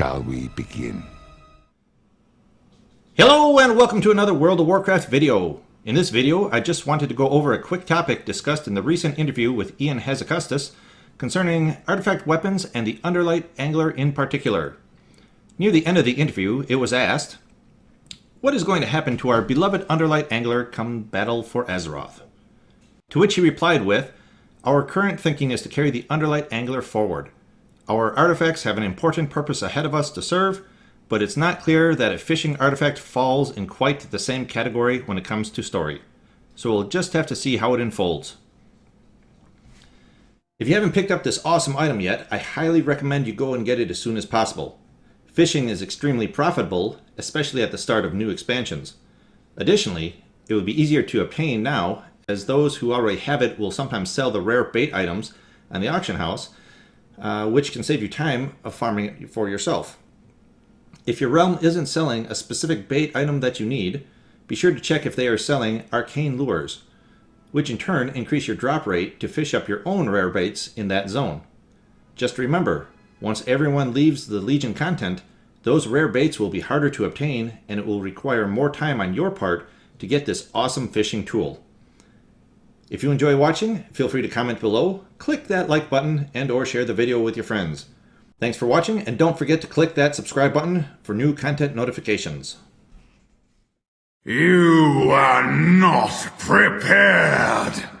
shall we begin? Hello and welcome to another World of Warcraft video. In this video, I just wanted to go over a quick topic discussed in the recent interview with Ion Hazzikostas concerning artifact weapons and the Underlight Angler in particular. Near the end of the interview, it was asked, what is going to happen to our beloved Underlight Angler come Battle for Azeroth? To which he replied with, Our current thinking is to carry the Underlight Angler forward. Our artifacts have an important purpose ahead of us to serve, but it's not clear that a fishing artifact falls in quite the same category when it comes to story. So we'll just have to see how it unfolds. If you haven't picked up this awesome item yet, I highly recommend you go and get it as soon as possible. Fishing is extremely profitable, especially at the start of new expansions. Additionally, it would be easier to obtain now, as those who already have it will sometimes sell the rare bait items on the auction house, uh, which can save you time of farming it for yourself. If your realm isn't selling a specific bait item that you need, be sure to check if they are selling arcane lures, which in turn increase your drop rate to fish up your own rare baits in that zone. Just remember, once everyone leaves the Legion content, those rare baits will be harder to obtain and it will require more time on your part to get this awesome fishing tool. If you enjoy watching, feel free to comment below, click that like button, and or share the video with your friends. Thanks for watching, and don't forget to click that subscribe button for new content notifications. You are not prepared!